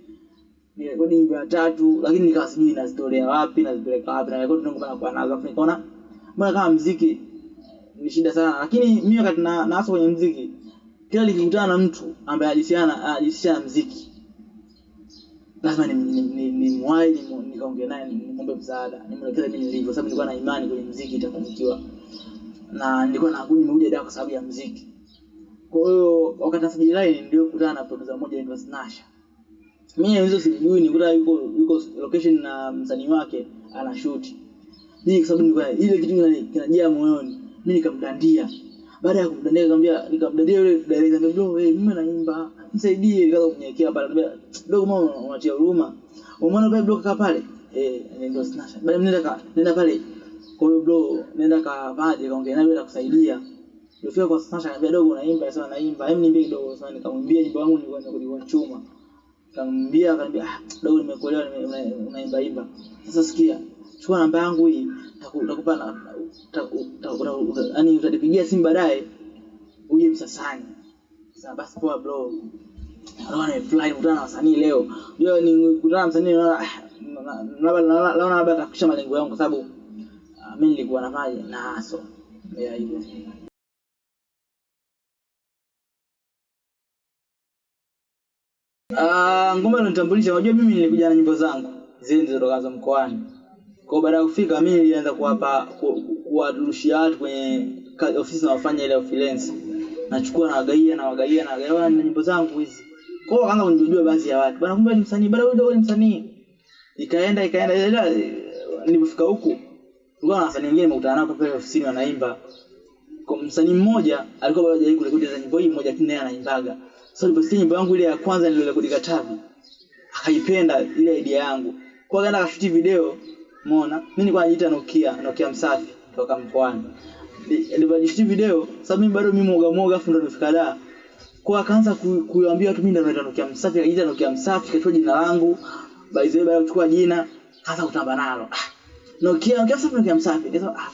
nirekodi nyimbo ya tatu, lakini nikawa sijui nazitolea wapi nazipeleka wapi, na rekodi ndio kwa nazo, afu nikaona mbona kama mziki ni shida sana, lakini mimi wakati na naanza kwenye mziki, kila nikikutana na mtu ambaye alisiana ajisiana mziki lazima ni ni, ni, mwai ni, nikaongea naye ni- nimwombe msaada nimwelekeze mimi nilivyo, sababu nilikuwa na imani kwenye mziki itafanikiwa, na nilikuwa na nimekuja dawa kwa sababu ya mziki. Kwa hiyo wakati nasajili line ndio kukutana na producer mmoja anaitwa Snasha. Mimi hizo sijui, nikuta yuko yuko location na msanii wake ana shoot. Mimi kwa sababu nilikuwa ile kitu kinajaa moyoni, mimi nikamdandia. Baada ya kumdandia nikamwambia nikamdandia yule director nikamwambia bro, hey, mimi naimba, nisaidie. Nikaanza kumnyekea pale, nikamwambia dogo, mama unatia huruma. Umeona pale bro kaka pale? Eh, ndio snatch. Baada nenda nenda pale. Kwa hiyo bro, nenda ka vaje kaongea naye atakusaidia. Nilifika kwa snatch akaniambia dogo, unaimba? Sasa naimba. Hem, niambie kidogo. Sasa nikamwambia nyimbo yangu nilikuwa nimekuja chuma. Nikamwambia akaniambia, ah, dogo, nimekuelewa nime- unaimba imba. Sasa sikia, chukua namba yangu hii, nakupa na yaani utanipigia simu baadaye uje Msasani. Sasa basi poa bro. Naona fly mtana na wasanii leo. Unajua ni kutana na msanii naona ah, na- na- labda naona labda atafikisha malengo yangu kwa sababu ah, mimi nilikuwa nafanya naso. Yeah, hivyo. Ah, ngoma ilonitambulisha, unajua mimi nilikuja na nyimbo zangu zile zilizotoka mkoani. Kwa hiyo baada ya kufika mimi nilianza kuwapa ku- ku- kuwarushia watu kwenye ofisi na wafanya ile freelance. Nachukua na wagaia na wagaia na wagaia na nyimbo zangu hizi. Kwa hiyo wakaanza kunijua baadhi ya watu. Bwana kumbe ni msanii, bwana wewe ndio ni msanii. Ikaenda ikaenda ila nilipofika huku kulikuwa na wasanii wengine nimekutana nao pale ofisini wanaimba. Kwa msanii mmoja alikuwa bado hajawahi kurekodi za nyimbo hii moja lakini naye anaimbaga. Sasa niliposikia nyimbo yangu ile ya kwanza niliyorekodi Katavi akaipenda ile idea yangu. Kwa hiyo akashuti video, umeona? Mimi nilikuwa najiita Nokia, Nokia msafi kutoka mkoani. Nilipojishuti video, sababu mimi bado mimi mwoga mwoga afu ndo nimefika da. Kwa akaanza kuambia watu mimi ndo naitwa Nokia msafi, akajiita Nokia msafi, kachukua jina langu. By the way, baada kuchukua jina, kaanza kutamba nalo. Ah, Nokia, Nokia msafi, Nokia msafi. Nikasema ah,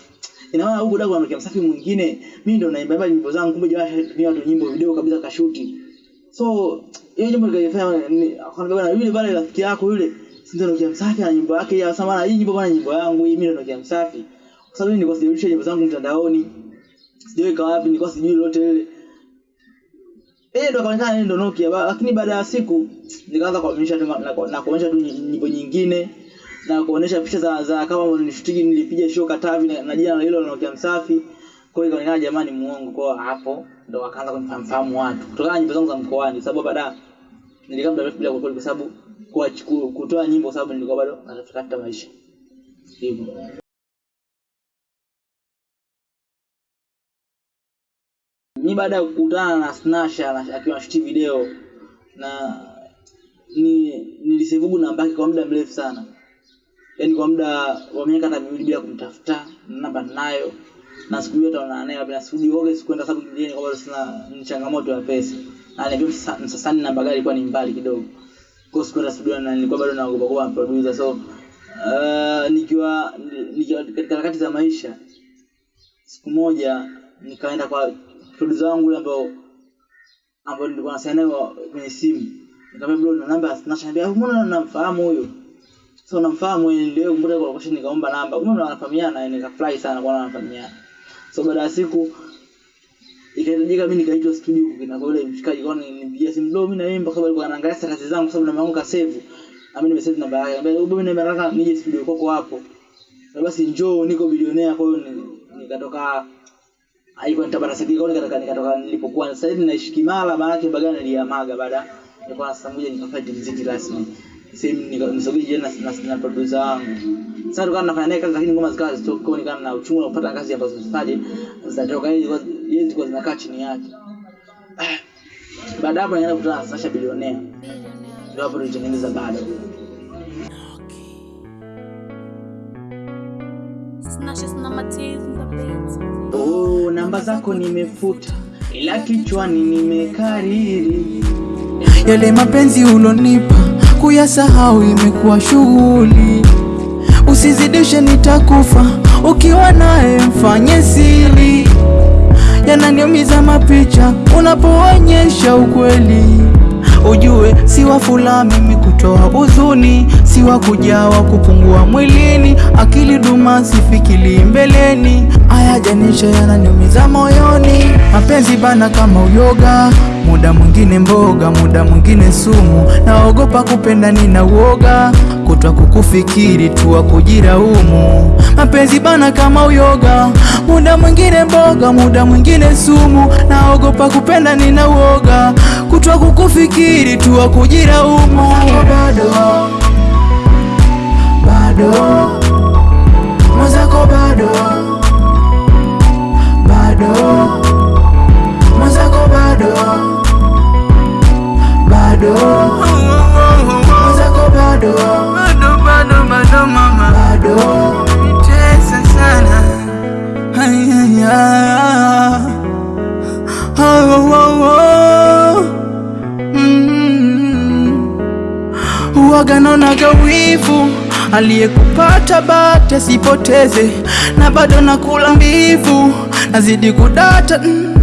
ina maana huko dago Nokia msafi mwingine, mimi ndo naimba nyimbo zangu, kumbe jamaa anatumia watu nyimbo video kabisa kashuti. So hiyo jambo nikaifanya ni- akaniambia bwana, yule pale rafiki yako yule si ndio Nokia msafi ana nyimbo yake ya samana, hii nyimbo bwana, nyimbo yangu hii, mimi ndio Nokia msafi. Kwa sababu nilikuwa sijarusha nyimbo zangu mtandaoni, sijaweka wapi, nilikuwa sijui lolote lile. Yeye ndo akaonekana yeye ndo Nokia, lakini baada ya siku nikaanza kuonyesha na, kuonyesha tu nyimbo nyingine na kuonyesha picha za, za kama nilishutiki nilipiga show Katavi na, na jina hilo la Nokia msafi. Kwa hiyo ikaonekana jamani muongo, kwa hapo ndo wakaanza kunifahamu watu. Kutokana na nyimbo zangu za mkoani, sababu baada nilikaa muda mrefu bila kurekodi kwa sababu kutoa nyimbo, sababu nilikuwa bado natafuta maisha. Hivyo. mi baada ya kukutana na Snasha akiwa anashuti video na ni nilisevugu namba yake kwa muda mrefu sana, yaani kwa muda wa miaka hata miwili bila kumtafuta, namba ninayo na siku hiyo taonana naye labda studio oge sikwenda sababu kingine kwa sababu sina changamoto ya pesa. ananiambia sasa Msasani na Mbagala ilikuwa ni mbali kidogo. Kwa siku sikuenda studio na nilikuwa bado naogopa kwa producer so uh, nikiwa nikiwa katika harakati za maisha siku moja nikaenda kwa producer wangu yule ambao ambao nilikuwa nasema naye kwenye simu. Nikamwambia bro, na namba Snatch, anambia mbona namfahamu huyo? So namfahamu yeye ndio mbona kwa question nikaomba namba. Kumbe wanafahamiana nikafurahi sana kwa wanafahamiana. So baada ya siku ikahitajika mimi nikaitwa studio kwa yule mshikaji kwa nipigia simu ndio mimi na yeye mpaka alikuwa anaangalia kazi zangu kwa sababu namba yangu ka save. Na mimi nimesave namba yake. Anambia ubu mimi nataka nije studio kwako hapo. Na basi njoo niko bilionea kwa hiyo nikatoka haikuwa nitabara sidi kwa nikatoka nikatoka nilipokuwa sasa hivi naishi Kimara maana yake Mbagala niliamaga baada nilikuwa saa moja nikafanya muziki rasmi. Sehemu nisogee jana na, na, na producer wangu. Sasa tulikuwa tunafanya naye kazi lakini ngoma zikawa zitoka kwa nikawa na uchungu na kupata kazi ambazo zifanye zitatoka yeye yeye zilikuwa zinakaa chini yake. Baada hapo nikaenda kukutana na Sasha bilionea. Ndio hapo tulitengeneza bado. Snatches na matiz in the beats. Oh, namba zako nimefuta ila kichwani nimekariri. Yale mapenzi ulonipa kuyasahau imekuwa shughuli, usizidishe nitakufa, ukiwa naye mfanye siri. Yananiumiza mapicha unapoonyesha ukweli, ujue si wa mimi kutoa huzuni, si wa kujawa kupungua mwilini, akili duma sifikili mbeleni, ayajanisha yananiumiza moyoni, mapenzi bana kama uyoga muda mwingine mboga, muda mwingine sumu. Naogopa kupenda, nina uoga kutwa kukufikiri tuwa kujiraumu. Mapenzi bana kama uyoga, muda mwingine mboga, muda mwingine sumu. Naogopa kupenda, nina uoga kutwa kukufikiri tu umu kujiraumu. Bado bado mwenzako bado bado mwenzako bado bado mwenzako bado bado bado bado mama bado tesa sana Ayaya. Oh, oh, oh. Uwaga naonaga wivu aliyekupata bati asipoteze, na bado nakula mbivu, nazidi kudata mm.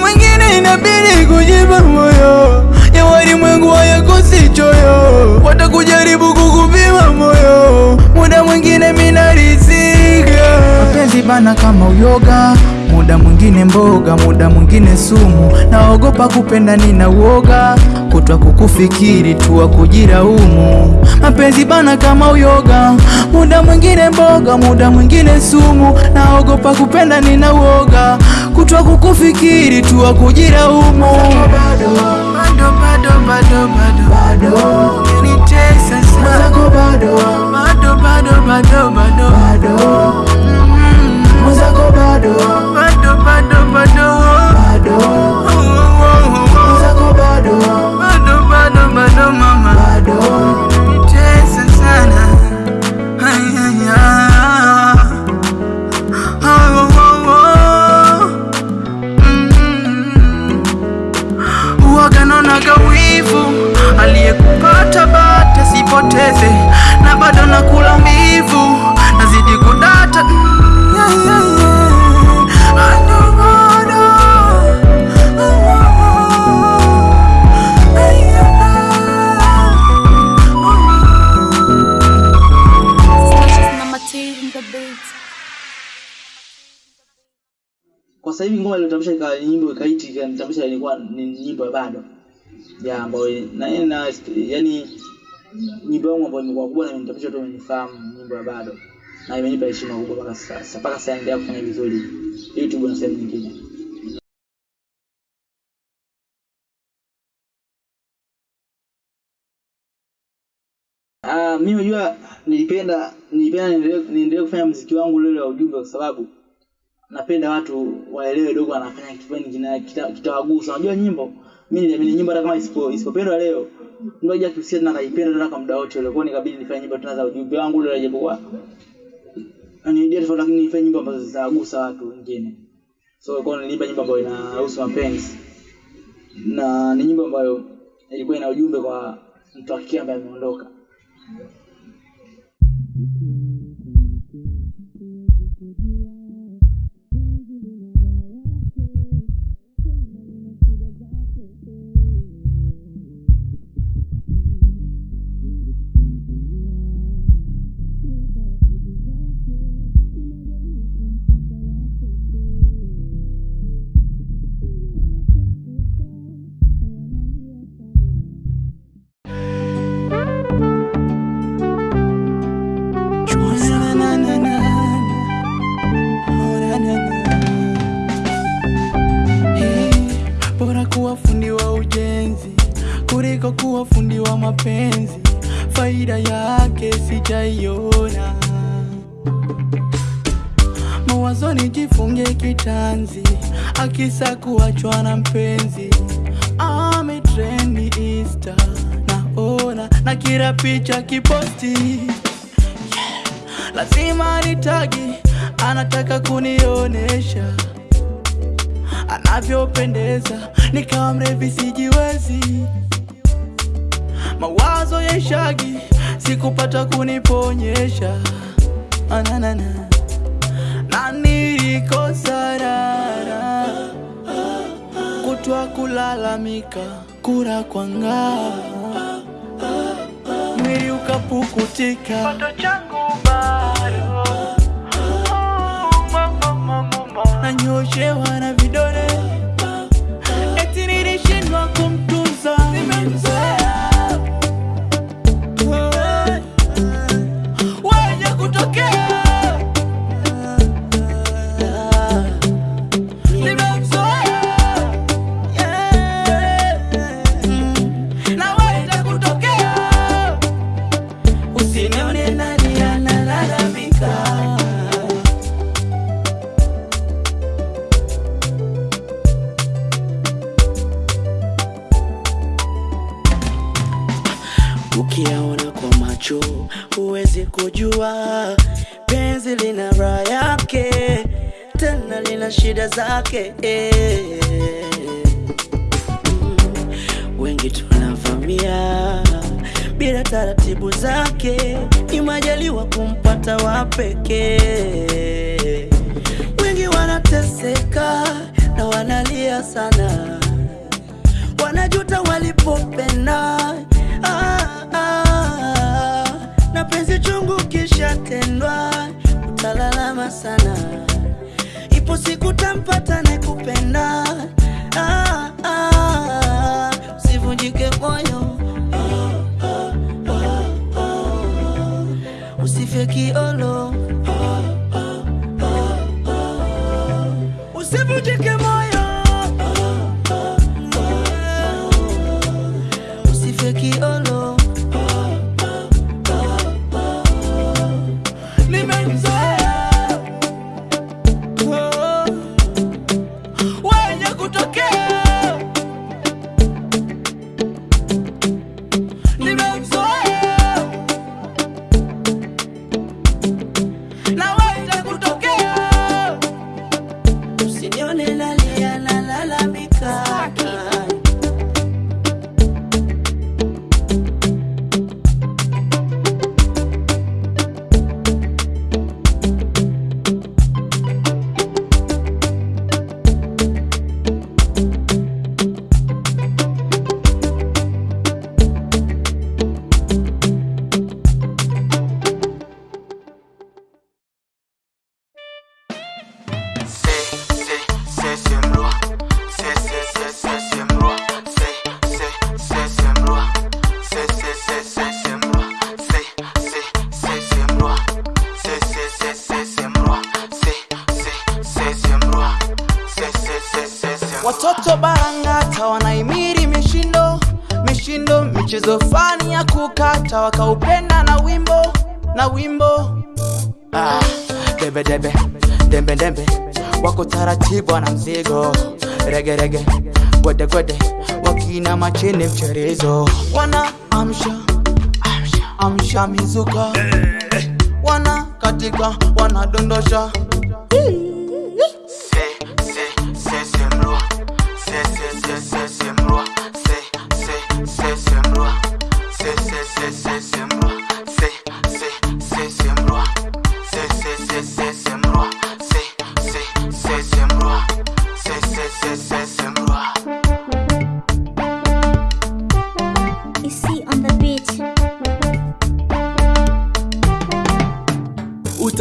Mwingine inabidi kujipa moyo, ya walimwengu hayakosi choyo, watakujaribu kukupima moyo, muda mwingine minarizika. Mapenzi bana kama uyoga, muda mwingine mboga, muda mwingine sumu. Naogopa kupenda, nina uoga. Kutwa kukufikiri tu wa kujiraumu. Mapenzi bana kama uyoga, muda mwingine mboga, muda mwingine sumu. Naogopa kupenda, nina uoga. Kutwa kukufikiri tu wa kujiraumu. Bado bado bado bado. Bado. Bado unanitesa sana bado. Bado bado bado bado. Bado. Mwenzako bado bado bado aliyekupata bata sipoteze na bado nakula mbivu, sasa hivi ngoma iliyotambulisha ikawa nyimbo ikaiti ikanitambulisha ilikuwa ni nyimbo ya bado. Ya ambayo na na yani nyimbo yangu ambayo imekuwa kubwa na imenitambulisha tu imenifahamu nyimbo ya bado. Na imenipa heshima kubwa mpaka sasa. Mpaka sasa naendelea kufanya vizuri YouTube na sehemu nyingine. Uh, mimi unajua nilipenda nilipenda niendelee kufanya mziki wangu ule wa ujumbe kwa sababu napenda watu waelewe dogo anafanya kitu gani kitawagusa. Unajua nyimbo, mimi niliamini nyimbo hata kama isipo isipopendwa leo, ndio haja kusikia tena naipenda tena kwa muda wote ule. Kwa nini nikabidi nifanye nyimbo tena za ujumbe wangu ule japokuwa ni idea tofauti, lakini nifanye nyimbo ambazo zitawagusa watu wengine. so kwa niliimba nyimbo ambayo inahusu mapenzi na ni nyimbo ambayo ilikuwa ina ujumbe kwa mtu wa kike ambaye ameondoka Na, mapenzi, faida yake sijaiona. Mawazoni jifunge kitanzi, akisa kuachwa na mpenzi, ametreni Insta naona na kila picha kiposti lazima nitagi, anataka kunionesha anavyopendeza, nikawa mrevi sijiwezi. Mawazo ya shagi sikupata kuniponyesha. Ananana na nilikosarara kutwa kulalamika kura kwa ngaa mwili ukapukutika. Pato changu bado. Nanyoshewa na kujua penzi lina raha yake tena lina shida zake. Mm, wengi tunavamia bila taratibu zake ni kumpata wa pekee wengi wanateseka na wanalia sana wanajuta walipopenda na penzi chungu kisha tendwa utalalama sana ipo siku tampata nakupenda ah, ah, usivunjike moyo. Ah, ah, ah, ah, usife kiolo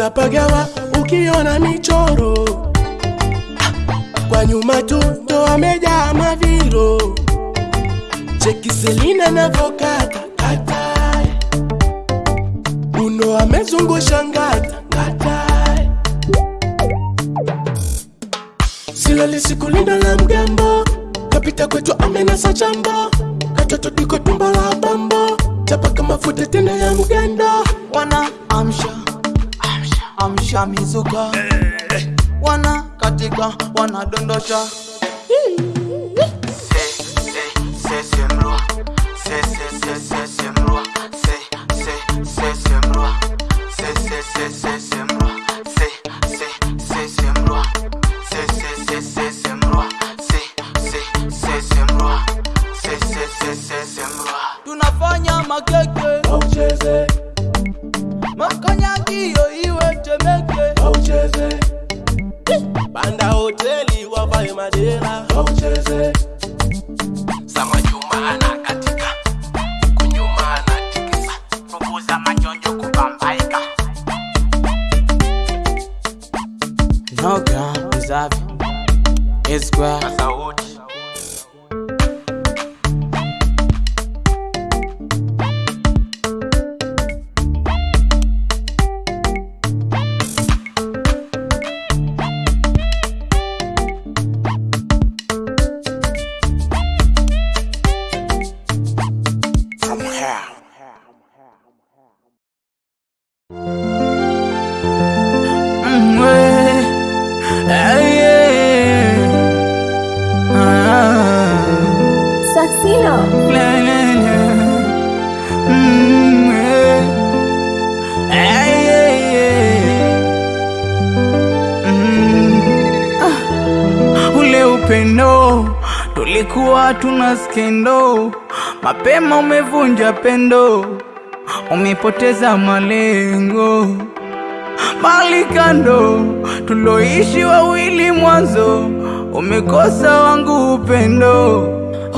utapagawa ukiona michoro. Kwa nyuma tu ndo amejaa maviro. cheki selina navokata kata. Uno amezungusha ngata ngata silali sikulinda la mgambo kapita kwetu amenasa chambo. Katoto diko tumbo la bambo chapaka mafuta tena ya mgando. Wana amsha amsha mizuka wana katika wanadondosha tunafanya tulikuwa na skendo. Mapema umevunja pendo umepoteza malengo. Mali kando tuloishi wawili mwanzo umekosa wangu upendo.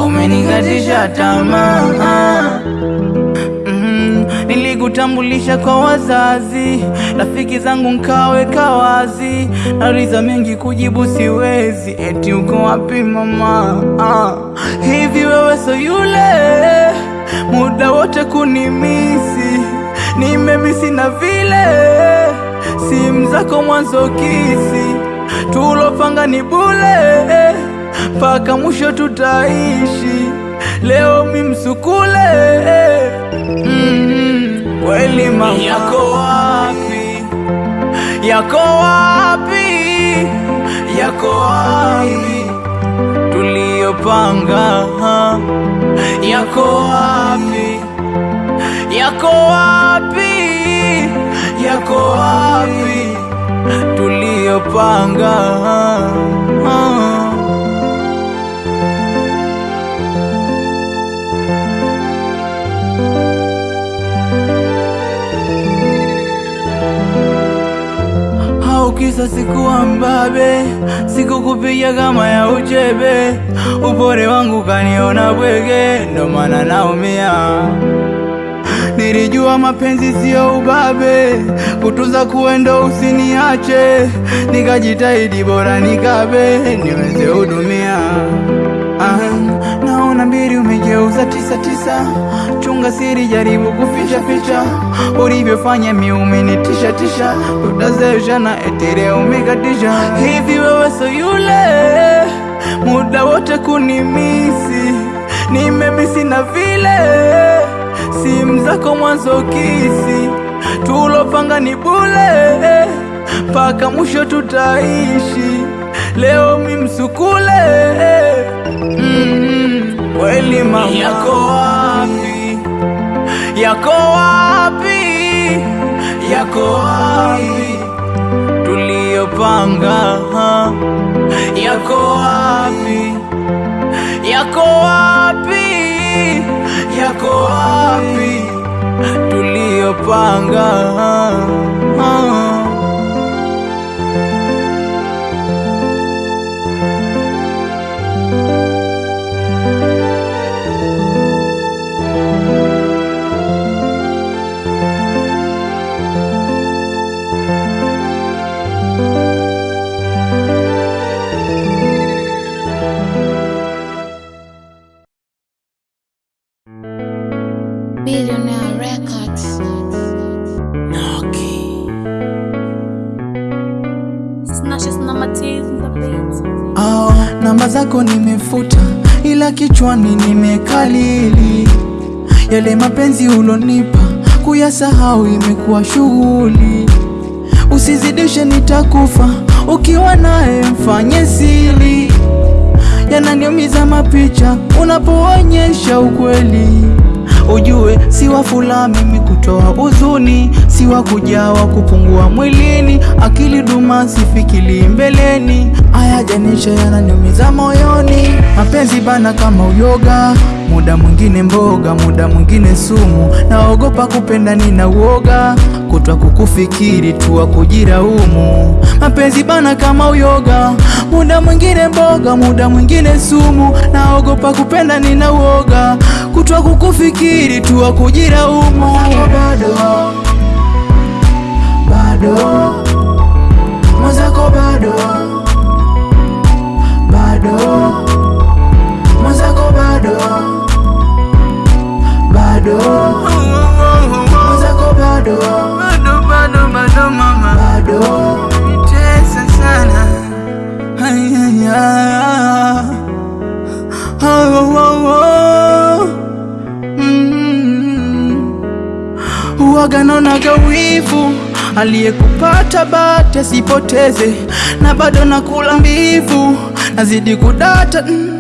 Umenikatisha tamaa. Mm, nilikutambulisha kwa wazazi rafiki zangu nkaweka wazi nauliza mengi kujibu siwezi eti uko wapi mama? Ah, hivi wewe so yule? Muda wote kunimisi nimemisi na vile. Simu zako mwanzo kisi tulopanga ni bule. Mpaka mwisho tutaishi leo mimsukule mm, kweli mama. Yako wapi? Yako wapi? Yako wapi tuliyopanga ha? yako wapi? Yako wapi? Yako wapi? Tuliyopanga. Kisa sikuwa mbabe sikukupiga kama ya uchebe upore wangu kaniona bwege ndo maana naumia. Nilijua mapenzi siyo ubabe kutunza kuendo usiniache. Nikajitahidi bora nikabe niweze hudumia. Ah, naona mbili umegeuza tisa tisa, chunga siri, jaribu kuficha ficha, ulivyofanya umenitisha tisha, utazesha na etere umekatisha. Hivi wewe so yule muda wote kunimisi, nimemisi na vile. Simu zako mwanzo kisi, tulopanga ni bule, mpaka mwisho tutaishi, leo mimsukule Mm, kweli mama. Yako wapi? Yako wapi? Yako wapi tuliyopanga ha? yako wapi? Yako wapi? Yako wapi? Tuliyopanga namba zako nimefuta, ila kichwani nimekalili yale mapenzi ulonipa, kuyasahau imekuwa shughuli. Usizidishe, nitakufa ukiwa naye, mfanye siri. Yananiumiza mapicha unapoonyesha ukweli. Ujue si wafula mimi kutoa huzuni, si wa kujawa kupungua mwilini, akili duma sifikili mbeleni, aya janisha moyoni. Mapenzi bana kama uyoga, muda mwingine mboga, muda mwingine sumu. Naogopa kupenda, nina uoga kutwa kukufikiri tuwa kujira kujiraumu. Mapenzi bana kama uyoga, muda mwingine mboga, muda mwingine sumu. Naogopa kupenda, nina uoga kutwa kukufikiri tuwa kujiraumu. Bado bado. Mwenzako bado. Bado. Mwenzako bado. Bado. Mwenzako bado. Bado bado bado mama. Bado. Nitesa sana. Ayaya. Oh, oh, oh, oh. Mm. Uwaga naonaga wivu aliyekupata bate sipoteze, na bado nakula mbivu, nazidi kudata mm.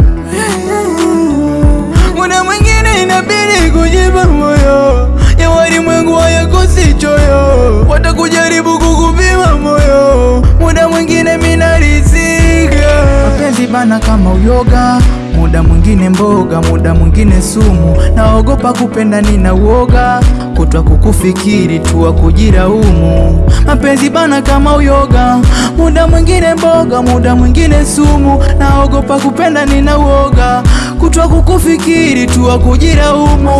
Muda mwingine inabidi kujipa moyo, ya walimwengu hayakosi choyo, watakujaribu kukupima moyo, muda mwingine minarizika. Mapenzi bana kama uyoga, muda mwingine mboga, muda mwingine sumu. Naogopa kupenda, nina uoga kutwa kukufikiri tuwa kujiraumu. Mapenzi bana kama uyoga, muda mwingine mboga, muda mwingine sumu. Naogopa kupenda, nina uoga kutwa kukufikiri tuwa kujiraumu.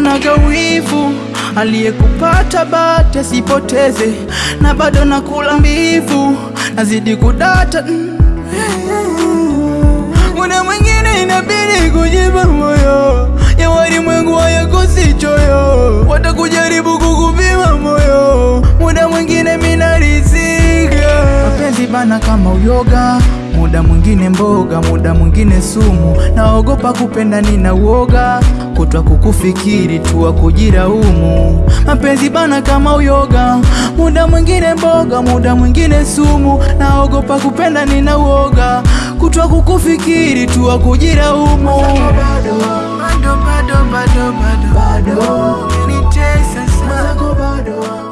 majivuno na aliyekupata bati asipoteze, na bado na kula mbivu, nazidi kudata mm. Muda mwingine inabidi kujipa moyo ya walimwengu hayakosi choyo, watakujaribu kukupima moyo, muda mwingine minarizika mapenzi bana kama uyoga muda mwingine mboga, muda mwingine sumu. Naogopa kupenda, nina uoga kutwa kukufikiri tuwa kujiraumu. Mapenzi bana kama uyoga, muda mwingine mboga, muda mwingine sumu. Naogopa kupenda, nina uoga kutwa kukufikiri tuwa kujira umu. bado, bado, bado, bado, bado, bado, bado, bado, bado